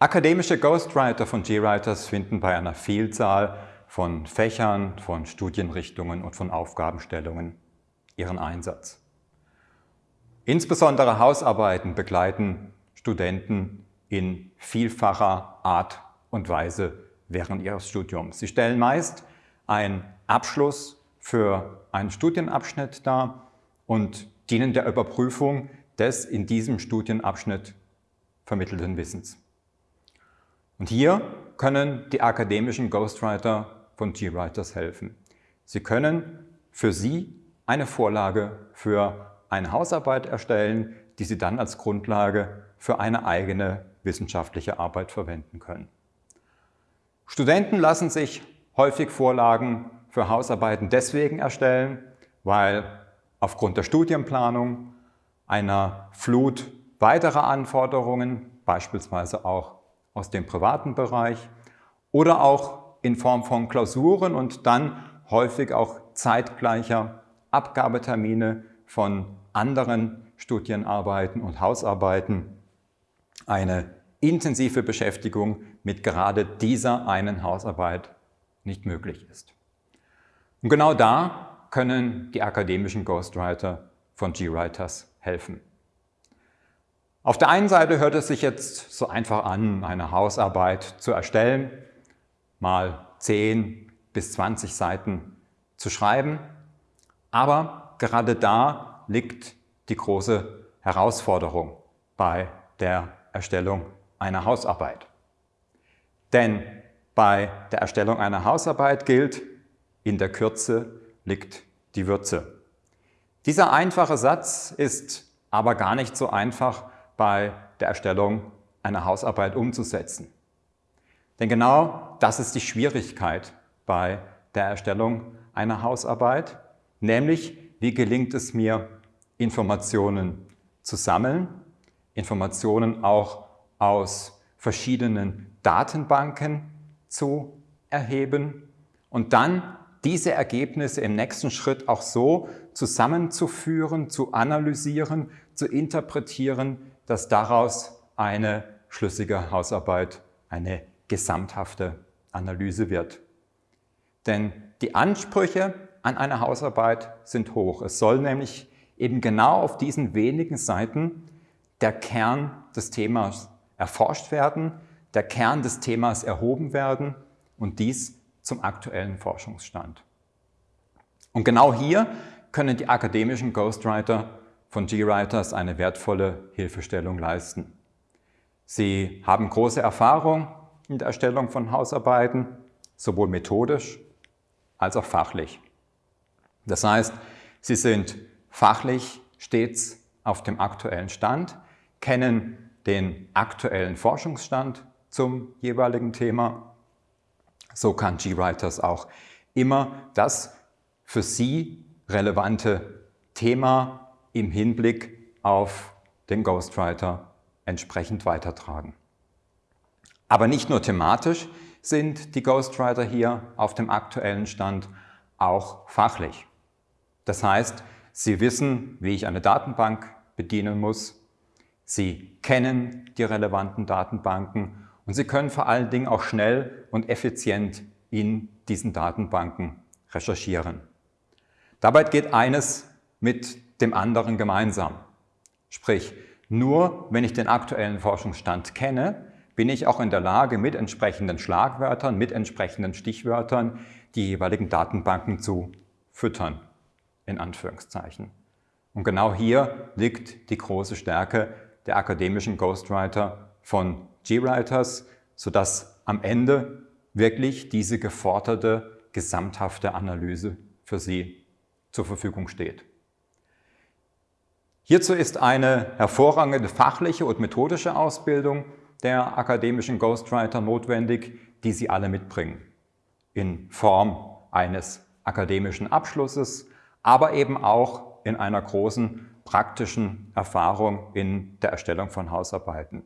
Akademische Ghostwriter von GWriters finden bei einer Vielzahl von Fächern, von Studienrichtungen und von Aufgabenstellungen ihren Einsatz. Insbesondere Hausarbeiten begleiten Studenten in vielfacher Art und Weise während ihres Studiums. Sie stellen meist einen Abschluss für einen Studienabschnitt dar und dienen der Überprüfung des in diesem Studienabschnitt vermittelten Wissens. Und hier können die akademischen Ghostwriter von GWriters helfen. Sie können für Sie eine Vorlage für eine Hausarbeit erstellen, die Sie dann als Grundlage für eine eigene wissenschaftliche Arbeit verwenden können. Studenten lassen sich häufig Vorlagen für Hausarbeiten deswegen erstellen, weil aufgrund der Studienplanung, einer Flut weiterer Anforderungen, beispielsweise auch aus dem privaten Bereich oder auch in Form von Klausuren und dann häufig auch zeitgleicher Abgabetermine von anderen Studienarbeiten und Hausarbeiten eine intensive Beschäftigung mit gerade dieser einen Hausarbeit nicht möglich ist. Und genau da können die akademischen Ghostwriter von GWriters helfen. Auf der einen Seite hört es sich jetzt so einfach an, eine Hausarbeit zu erstellen, mal 10 bis 20 Seiten zu schreiben. Aber gerade da liegt die große Herausforderung bei der Erstellung einer Hausarbeit. Denn bei der Erstellung einer Hausarbeit gilt, in der Kürze liegt die Würze. Dieser einfache Satz ist aber gar nicht so einfach bei der Erstellung einer Hausarbeit umzusetzen. Denn genau das ist die Schwierigkeit bei der Erstellung einer Hausarbeit, nämlich wie gelingt es mir, Informationen zu sammeln, Informationen auch aus verschiedenen Datenbanken zu erheben und dann diese Ergebnisse im nächsten Schritt auch so zusammenzuführen, zu analysieren, zu interpretieren, dass daraus eine schlüssige Hausarbeit, eine gesamthafte Analyse wird. Denn die Ansprüche an eine Hausarbeit sind hoch. Es soll nämlich eben genau auf diesen wenigen Seiten der Kern des Themas erforscht werden, der Kern des Themas erhoben werden und dies zum aktuellen Forschungsstand. Und genau hier können die akademischen Ghostwriter von GWriters eine wertvolle Hilfestellung leisten. Sie haben große Erfahrung in der Erstellung von Hausarbeiten, sowohl methodisch als auch fachlich. Das heißt, sie sind fachlich stets auf dem aktuellen Stand, kennen den aktuellen Forschungsstand zum jeweiligen Thema. So kann GWriters auch immer das für Sie relevante Thema im Hinblick auf den Ghostwriter entsprechend weitertragen. Aber nicht nur thematisch sind die Ghostwriter hier auf dem aktuellen Stand, auch fachlich. Das heißt, sie wissen, wie ich eine Datenbank bedienen muss, sie kennen die relevanten Datenbanken und sie können vor allen Dingen auch schnell und effizient in diesen Datenbanken recherchieren. Dabei geht eines mit dem anderen gemeinsam. Sprich, nur wenn ich den aktuellen Forschungsstand kenne, bin ich auch in der Lage, mit entsprechenden Schlagwörtern, mit entsprechenden Stichwörtern die jeweiligen Datenbanken zu füttern, in Anführungszeichen. Und genau hier liegt die große Stärke der akademischen Ghostwriter von GWriters, sodass am Ende wirklich diese geforderte, gesamthafte Analyse für Sie zur Verfügung steht. Hierzu ist eine hervorragende fachliche und methodische Ausbildung der akademischen Ghostwriter notwendig, die Sie alle mitbringen. In Form eines akademischen Abschlusses, aber eben auch in einer großen praktischen Erfahrung in der Erstellung von Hausarbeiten.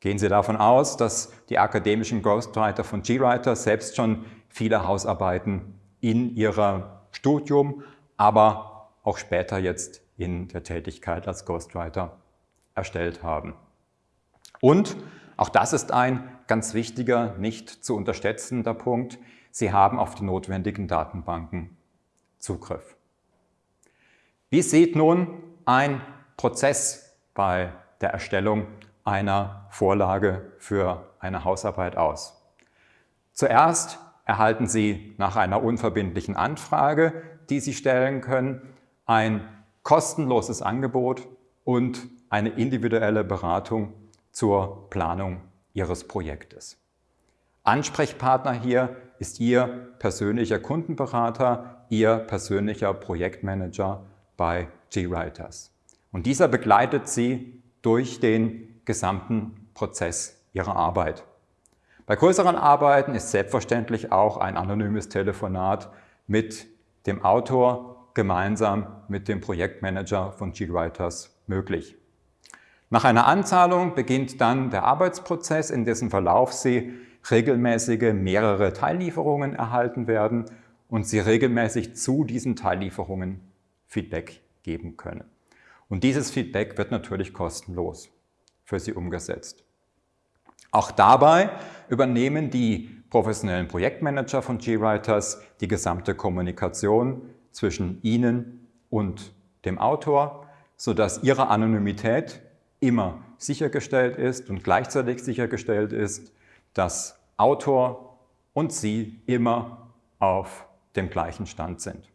Gehen Sie davon aus, dass die akademischen Ghostwriter von GWriter selbst schon viele Hausarbeiten in ihrem Studium, aber auch später jetzt in der Tätigkeit als Ghostwriter erstellt haben. Und auch das ist ein ganz wichtiger, nicht zu unterschätzender Punkt, Sie haben auf die notwendigen Datenbanken Zugriff. Wie sieht nun ein Prozess bei der Erstellung einer Vorlage für eine Hausarbeit aus? Zuerst erhalten Sie nach einer unverbindlichen Anfrage, die Sie stellen können, ein kostenloses Angebot und eine individuelle Beratung zur Planung Ihres Projektes. Ansprechpartner hier ist Ihr persönlicher Kundenberater, Ihr persönlicher Projektmanager bei GWriters. Und dieser begleitet Sie durch den gesamten Prozess Ihrer Arbeit. Bei größeren Arbeiten ist selbstverständlich auch ein anonymes Telefonat mit dem Autor gemeinsam mit dem Projektmanager von GWriters möglich. Nach einer Anzahlung beginnt dann der Arbeitsprozess, in dessen Verlauf Sie regelmäßige mehrere Teillieferungen erhalten werden und Sie regelmäßig zu diesen Teillieferungen Feedback geben können. Und dieses Feedback wird natürlich kostenlos für Sie umgesetzt. Auch dabei übernehmen die professionellen Projektmanager von GWriters die gesamte Kommunikation zwischen Ihnen und dem Autor, sodass Ihre Anonymität immer sichergestellt ist und gleichzeitig sichergestellt ist, dass Autor und Sie immer auf dem gleichen Stand sind.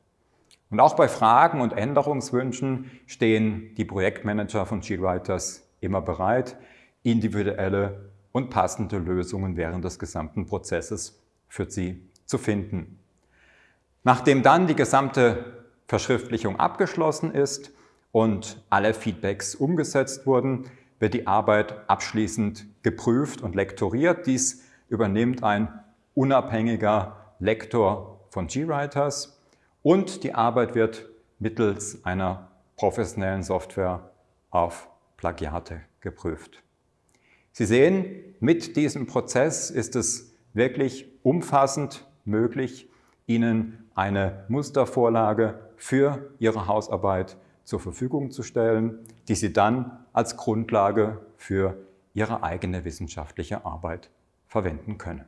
Und auch bei Fragen und Änderungswünschen stehen die Projektmanager von GWriters immer bereit, individuelle und passende Lösungen während des gesamten Prozesses für Sie zu finden. Nachdem dann die gesamte Verschriftlichung abgeschlossen ist und alle Feedbacks umgesetzt wurden, wird die Arbeit abschließend geprüft und lektoriert. Dies übernimmt ein unabhängiger Lektor von GWriters und die Arbeit wird mittels einer professionellen Software auf Plagiate geprüft. Sie sehen, mit diesem Prozess ist es wirklich umfassend möglich, Ihnen eine Mustervorlage für Ihre Hausarbeit zur Verfügung zu stellen, die Sie dann als Grundlage für Ihre eigene wissenschaftliche Arbeit verwenden können.